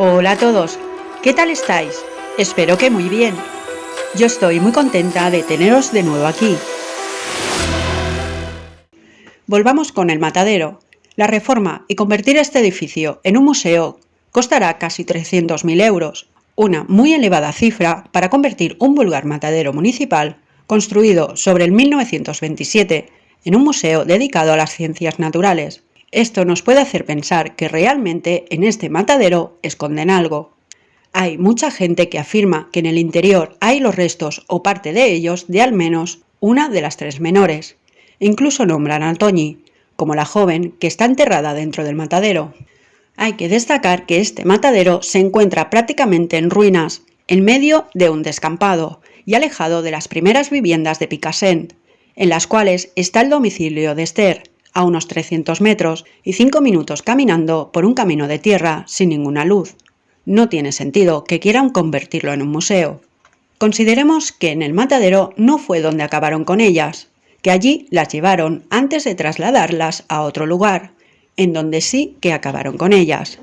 Hola a todos, ¿qué tal estáis? Espero que muy bien. Yo estoy muy contenta de teneros de nuevo aquí. Volvamos con el matadero. La reforma y convertir este edificio en un museo costará casi 300.000 euros, una muy elevada cifra para convertir un vulgar matadero municipal construido sobre el 1927 en un museo dedicado a las ciencias naturales. Esto nos puede hacer pensar que realmente en este matadero esconden algo. Hay mucha gente que afirma que en el interior hay los restos o parte de ellos de al menos una de las tres menores. Incluso nombran a Toñi como la joven que está enterrada dentro del matadero. Hay que destacar que este matadero se encuentra prácticamente en ruinas, en medio de un descampado y alejado de las primeras viviendas de Picassent, en las cuales está el domicilio de Esther, a unos 300 metros y 5 minutos caminando por un camino de tierra sin ninguna luz. No tiene sentido que quieran convertirlo en un museo. Consideremos que en el matadero no fue donde acabaron con ellas, que allí las llevaron antes de trasladarlas a otro lugar, en donde sí que acabaron con ellas.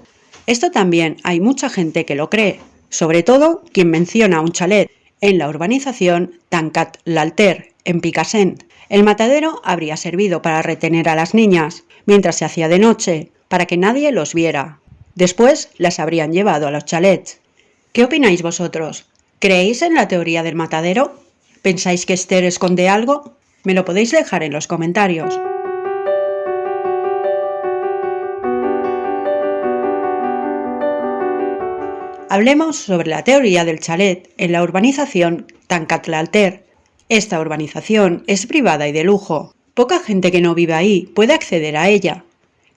Esto también hay mucha gente que lo cree, sobre todo quien menciona un chalet en la urbanización Tancat-Lalter, en Picassent, el matadero habría servido para retener a las niñas, mientras se hacía de noche, para que nadie los viera. Después las habrían llevado a los chalets. ¿Qué opináis vosotros? ¿Creéis en la teoría del matadero? ¿Pensáis que Esther esconde algo? Me lo podéis dejar en los comentarios. Hablemos sobre la teoría del chalet en la urbanización Tancatlalter, esta urbanización es privada y de lujo. Poca gente que no vive ahí puede acceder a ella.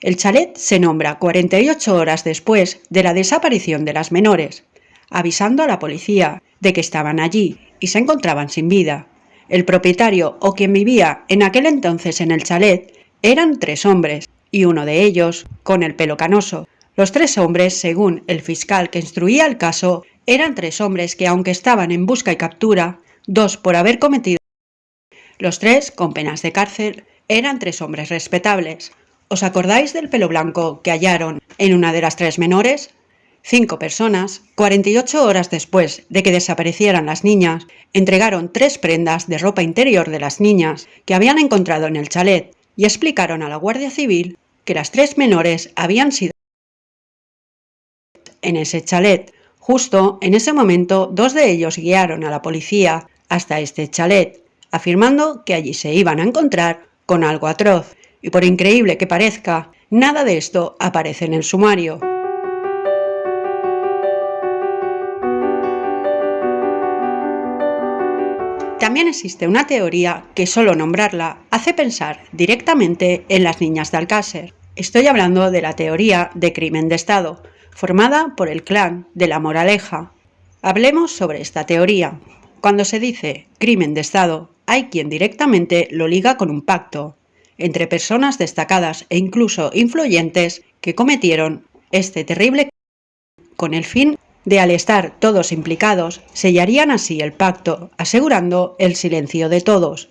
El chalet se nombra 48 horas después de la desaparición de las menores, avisando a la policía de que estaban allí y se encontraban sin vida. El propietario o quien vivía en aquel entonces en el chalet eran tres hombres, y uno de ellos con el pelo canoso. Los tres hombres, según el fiscal que instruía el caso, eran tres hombres que aunque estaban en busca y captura, dos por haber cometido. Los tres, con penas de cárcel, eran tres hombres respetables. ¿Os acordáis del pelo blanco que hallaron en una de las tres menores? Cinco personas, 48 horas después de que desaparecieran las niñas, entregaron tres prendas de ropa interior de las niñas que habían encontrado en el chalet y explicaron a la Guardia Civil que las tres menores habían sido en ese chalet. Justo en ese momento, dos de ellos guiaron a la policía hasta este chalet, afirmando que allí se iban a encontrar con algo atroz. Y por increíble que parezca, nada de esto aparece en el sumario. También existe una teoría que solo nombrarla hace pensar directamente en las niñas de Alcácer. Estoy hablando de la teoría de crimen de Estado, formada por el clan de la Moraleja. Hablemos sobre esta teoría. Cuando se dice crimen de Estado, hay quien directamente lo liga con un pacto entre personas destacadas e incluso influyentes que cometieron este terrible con el fin de al estar todos implicados, sellarían así el pacto, asegurando el silencio de todos.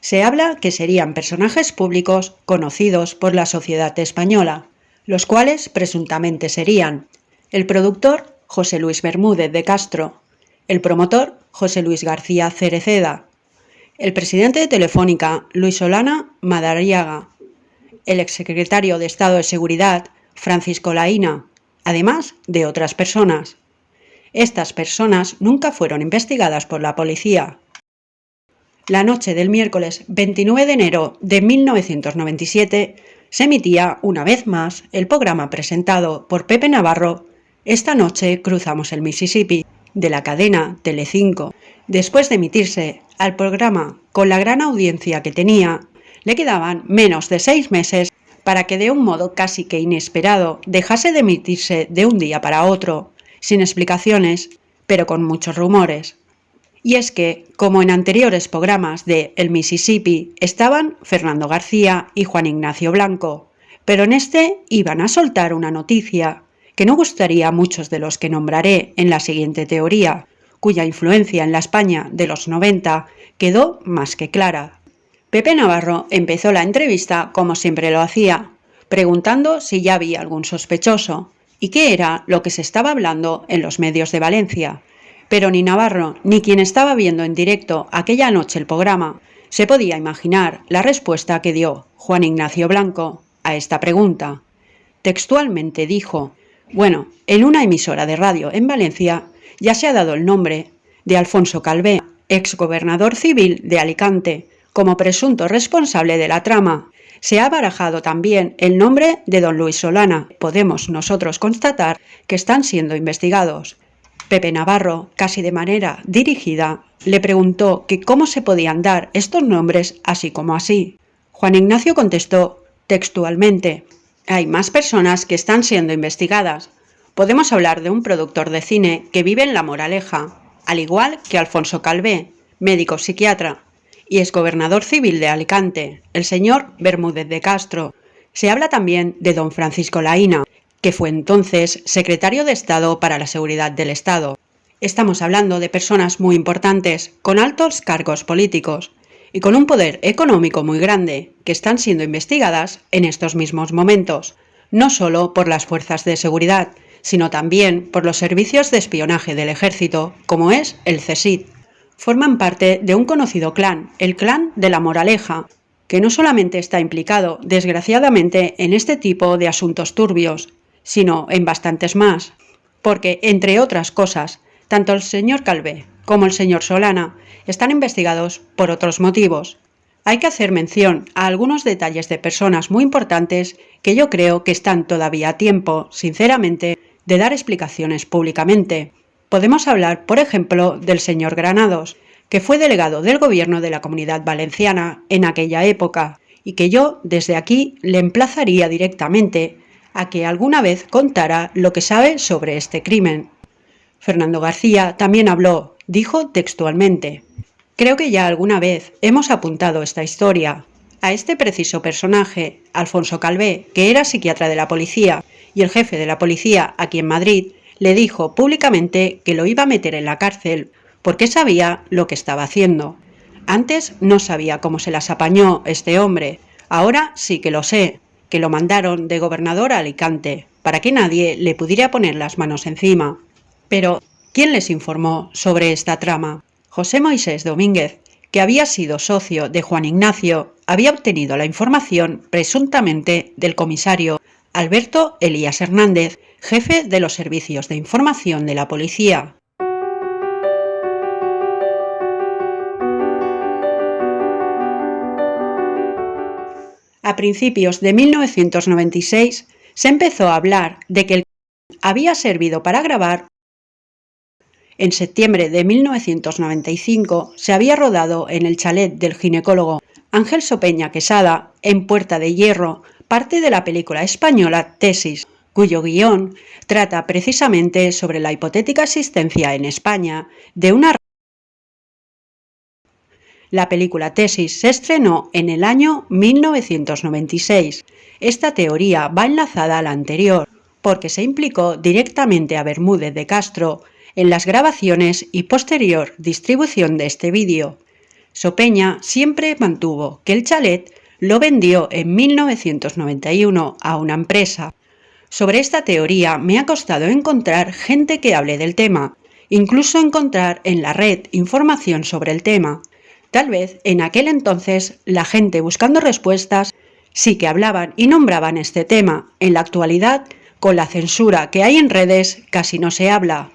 Se habla que serían personajes públicos conocidos por la sociedad española, los cuales presuntamente serían el productor José Luis Bermúdez de Castro, el promotor José Luis García Cereceda, el presidente de Telefónica Luis Solana Madariaga, el exsecretario de Estado de Seguridad Francisco Laína, además de otras personas. Estas personas nunca fueron investigadas por la policía. La noche del miércoles 29 de enero de 1997 se emitía una vez más el programa presentado por Pepe Navarro Esta noche cruzamos el Mississippi de la cadena Telecinco. Después de emitirse al programa con la gran audiencia que tenía, le quedaban menos de seis meses para que de un modo casi que inesperado dejase de emitirse de un día para otro, sin explicaciones, pero con muchos rumores. Y es que, como en anteriores programas de El Mississippi, estaban Fernando García y Juan Ignacio Blanco, pero en este iban a soltar una noticia que no gustaría a muchos de los que nombraré en la siguiente teoría, cuya influencia en la España de los 90 quedó más que clara. Pepe Navarro empezó la entrevista como siempre lo hacía, preguntando si ya había algún sospechoso, y qué era lo que se estaba hablando en los medios de Valencia. Pero ni Navarro ni quien estaba viendo en directo aquella noche el programa se podía imaginar la respuesta que dio Juan Ignacio Blanco a esta pregunta. Textualmente dijo, bueno, en una emisora de radio en Valencia ya se ha dado el nombre de Alfonso Calvé, exgobernador civil de Alicante, como presunto responsable de la trama. Se ha barajado también el nombre de don Luis Solana. Podemos nosotros constatar que están siendo investigados. Pepe Navarro, casi de manera dirigida, le preguntó que cómo se podían dar estos nombres así como así. Juan Ignacio contestó textualmente, hay más personas que están siendo investigadas. Podemos hablar de un productor de cine que vive en La Moraleja, al igual que Alfonso Calvé, médico psiquiatra, y es gobernador civil de Alicante, el señor Bermúdez de Castro. Se habla también de don Francisco Laína, que fue entonces secretario de Estado para la Seguridad del Estado. Estamos hablando de personas muy importantes, con altos cargos políticos y con un poder económico muy grande, que están siendo investigadas en estos mismos momentos, no solo por las fuerzas de seguridad, sino también por los servicios de espionaje del ejército, como es el CSID. Forman parte de un conocido clan, el clan de la Moraleja, que no solamente está implicado, desgraciadamente, en este tipo de asuntos turbios, sino en bastantes más, porque, entre otras cosas, tanto el señor Calvé como el señor Solana están investigados por otros motivos. Hay que hacer mención a algunos detalles de personas muy importantes que yo creo que están todavía a tiempo, sinceramente, de dar explicaciones públicamente. Podemos hablar, por ejemplo, del señor Granados, que fue delegado del gobierno de la Comunidad Valenciana en aquella época, y que yo desde aquí le emplazaría directamente a que alguna vez contara lo que sabe sobre este crimen. Fernando García también habló, dijo textualmente, Creo que ya alguna vez hemos apuntado esta historia. A este preciso personaje, Alfonso Calvé, que era psiquiatra de la policía y el jefe de la policía aquí en Madrid, le dijo públicamente que lo iba a meter en la cárcel porque sabía lo que estaba haciendo. Antes no sabía cómo se las apañó este hombre, ahora sí que lo sé, que lo mandaron de gobernador a Alicante, para que nadie le pudiera poner las manos encima. Pero, ¿quién les informó sobre esta trama? José Moisés Domínguez, que había sido socio de Juan Ignacio, había obtenido la información presuntamente del comisario Alberto Elías Hernández, jefe de los servicios de información de la policía. A principios de 1996 se empezó a hablar de que el había servido para grabar. En septiembre de 1995 se había rodado en el chalet del ginecólogo Ángel Sopeña Quesada, en Puerta de Hierro, parte de la película española Tesis, cuyo guion trata precisamente sobre la hipotética existencia en España de una la película Tesis se estrenó en el año 1996. Esta teoría va enlazada a la anterior, porque se implicó directamente a Bermúdez de Castro en las grabaciones y posterior distribución de este vídeo. Sopeña siempre mantuvo que el chalet lo vendió en 1991 a una empresa. Sobre esta teoría me ha costado encontrar gente que hable del tema, incluso encontrar en la red información sobre el tema. Tal vez en aquel entonces la gente buscando respuestas sí que hablaban y nombraban este tema. En la actualidad, con la censura que hay en redes, casi no se habla.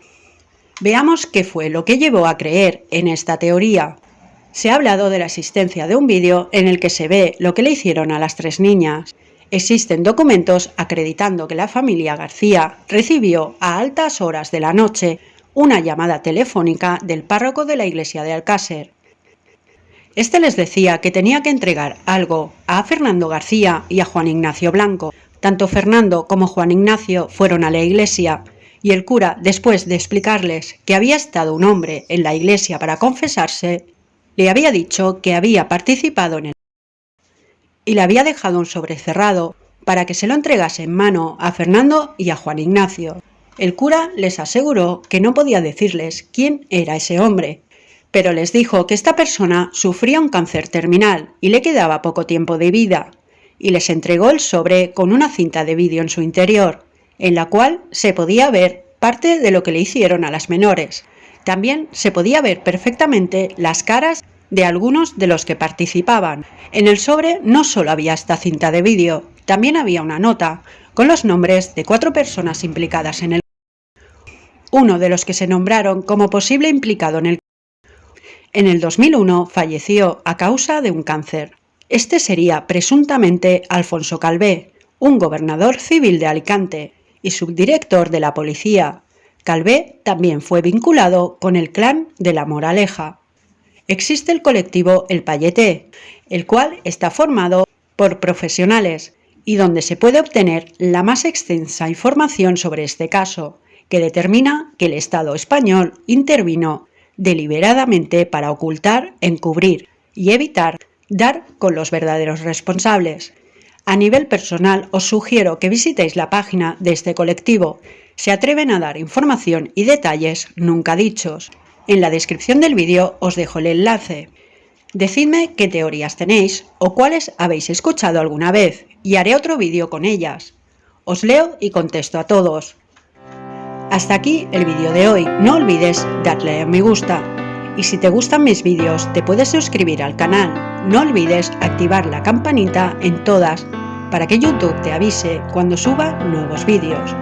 Veamos qué fue lo que llevó a creer en esta teoría. Se ha hablado de la existencia de un vídeo en el que se ve lo que le hicieron a las tres niñas. Existen documentos acreditando que la familia García recibió a altas horas de la noche una llamada telefónica del párroco de la iglesia de Alcácer, este les decía que tenía que entregar algo a Fernando García y a Juan Ignacio Blanco. Tanto Fernando como Juan Ignacio fueron a la iglesia y el cura, después de explicarles que había estado un hombre en la iglesia para confesarse, le había dicho que había participado en el y le había dejado un sobre cerrado para que se lo entregase en mano a Fernando y a Juan Ignacio. El cura les aseguró que no podía decirles quién era ese hombre, pero les dijo que esta persona sufría un cáncer terminal y le quedaba poco tiempo de vida, y les entregó el sobre con una cinta de vídeo en su interior. En la cual se podía ver parte de lo que le hicieron a las menores. También se podía ver perfectamente las caras de algunos de los que participaban. En el sobre no solo había esta cinta de vídeo, también había una nota con los nombres de cuatro personas implicadas en el uno de los que se nombraron como posible implicado en el en el 2001 falleció a causa de un cáncer. Este sería presuntamente Alfonso Calvé, un gobernador civil de Alicante y subdirector de la policía. Calvé también fue vinculado con el clan de la Moraleja. Existe el colectivo El Payete, el cual está formado por profesionales y donde se puede obtener la más extensa información sobre este caso, que determina que el Estado español intervino deliberadamente para ocultar, encubrir y evitar dar con los verdaderos responsables. A nivel personal os sugiero que visitéis la página de este colectivo. Se atreven a dar información y detalles nunca dichos. En la descripción del vídeo os dejo el enlace. Decidme qué teorías tenéis o cuáles habéis escuchado alguna vez y haré otro vídeo con ellas. Os leo y contesto a todos. Hasta aquí el vídeo de hoy, no olvides darle a me gusta. Y si te gustan mis vídeos te puedes suscribir al canal, no olvides activar la campanita en todas para que YouTube te avise cuando suba nuevos vídeos.